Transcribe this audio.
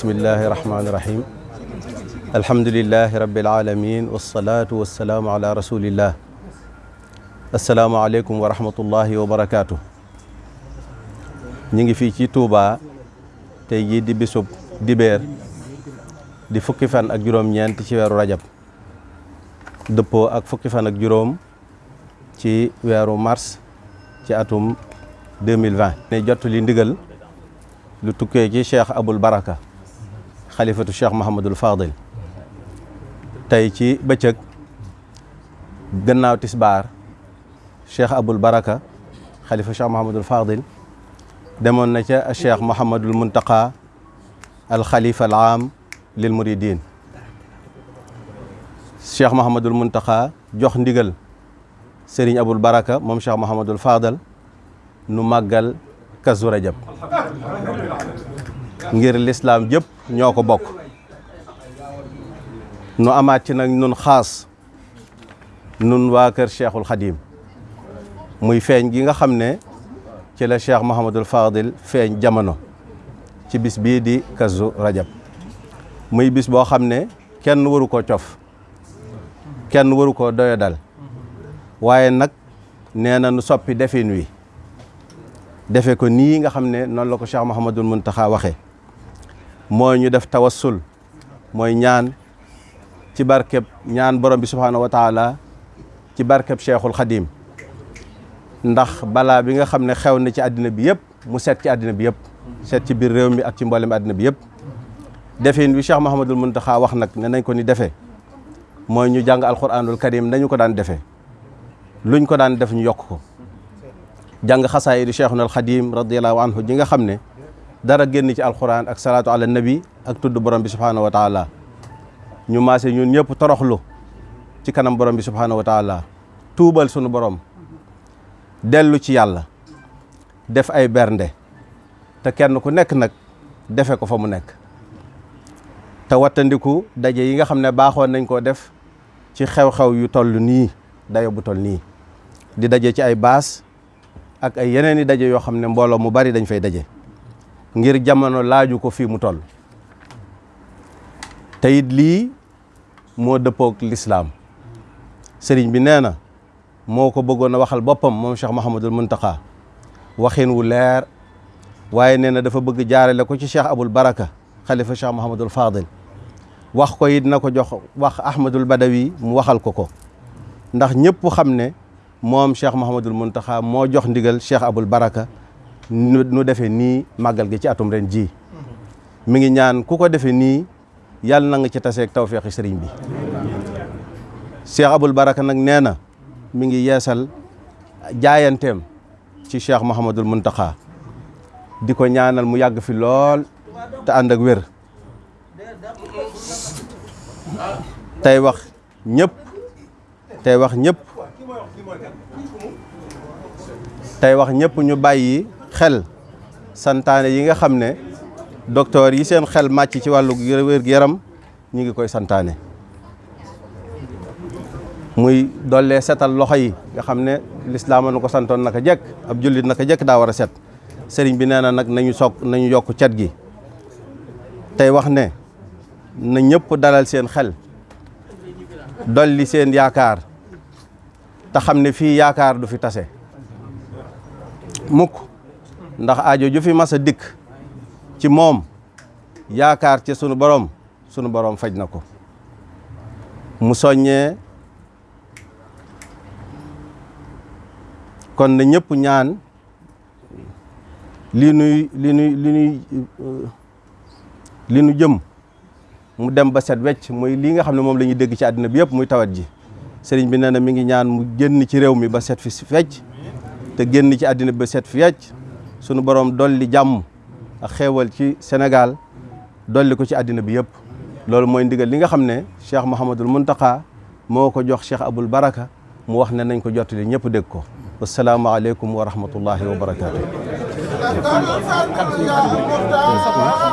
بسم الله الرحمن الرحيم الحمد لله رب العالمين والصلاة والسلام على رسول الله السلام عليكم ورحمة الله وبركاته نيجي في توبا تيجي دي بسوب دي بير دي فكي فان اك جروم نيان تي ويرو رجب دبو اك فكي فان اك جروم تي ويرو مارس تي اتوم 2020 ني جوتو لي ندغل لو توكي شيخ ابو البركه خليفة الشيخ محمد الفاضل تايتي بتشك جناو تسبار الشيخ أبو البركة خليفة الشيخ محمد الفاضل دمون نجا الشيخ محمد المنتقى الخليفة العام للمريدين الشيخ محمد المنتقى جوخ نديغل سيرين أبو البركة مم الشيخ محمد الفاضل نمقل كزور رجب ngir l'islam jëpp ñoko bok nu amaat ci nag nun khas nun wa kër cheikhul khadim muy feñ gi nga xamne ci la cheikh mohammedul fadil feñ jamono ci bis bi di kazu rajab muy bis bo xamne kenn waru ko cof kenn waru ko doyo dal waye nak nee nu soppi defin wi defe ko nii nga xamné non la ko cheikh mohammedul muntaha waxé moy ñu def tawassul moy ñaan ci barkeb ñaan borom bi subhanahu wa taala ci barkeb cheikhul khadim ndax bala bi nga xamne xew na ci àddina bi yeb mu set ci àddina bi yeb set ci bir réew mi ak ci mbollem àddina bi yeb defeen wi cheikh mohammedul muntaha wax nak ne nañ ko ni defé moy ñu jàng alquranul karim nañ ko daan defé luñ ko daan def ñu yok ko jàng khasaayidu cheikhul khadim radiyallahu anhu gi nga xamne dara génn ci alquran ak salatu ala nabi ak tuddu borom bi subhanahu wa taala ñu maase ñun ñëpp toroxlu ci kanam borom bi subhanahu wa taala tuubal sunu borom delu ci yalla def ay bernde te kenn ku nek nak defé ko fa mu nekk te watandiku dajé yi nga xamné ne nañ ko def ci xew-xew yu toll ni dayo bu toll ni di dajé ci ay bass ak ay yeneeni dajé yo xamné ne mu bari dañ fay dajé ngir jamono laaju ko fi mu toll tayit li mo moo l'islam serigne bi neena moko beggona waxal bopam mom Cheikh Mouhamadul Muntaqa waxin wu leer waye neena dafa beug jaarale ko ci Cheikh Abul Baraka khalifa Cheikh al Fadil wax ko yit nako jox wax Ahmadul Badawi mu waxal ko ko ndax ñëpp xamne mom moom Cheikh Mouhamadul Muntaqa mo jox ndigal Cheikh Abul Baraka no defé ni magal gi ci atum ren ji mi ngi ñaan ku ko defé ni yalla nang ci tassé ak tawfiq sëriñ bi cheikh abul barak nak néna mi ngi yéssal jaayantem ci cheikh mohammedul muntaqa di ñaanal mu yàgg fi lool ta and ak wër tay wax ñëpp tay wax ñëpp tay wax ñepp ñu bayyi xel santane yi nga xamne docteur yi seen xel match ci walu wér yaram ñi ngi koy santane muy dolle setal loxo yi nga xamne l'islam nako santone naka ab julit naka jek da wara set sëriñ bi nee nak nañu sok nañu yok ciat gi tay wax ne na ñëpp dalal seen xel dolli seen yaakar ta xamne fi yaakar du fi tassé mukk ndax aajo ju fi massa dik ci mom yaakar ci sunu borom sunu borom fajnako mu kon na ñepp ñaan li nuy li nuy li nuy li nu jëm mu dem ba set wecc mooy li nga xamne mom moom dégg ci aduna bi yépp muy tawat ji sëriñ bi nee mi ngi ñaan mu génn ci réew mi ba set fi fecc te génn ci aduna bi ba set fi sunu borom dolli jàmm ak xewal ci Sénégal dolli ko ci adina bi yëpp lolou moy ndigal li nga xamne Cheikh mohammedul Mountakha moko jox Cheikh abul Baraka mu wax ne nañ ko jotali ñep deg ko assalamu alaykum wa rahmatullahi wa barakatuh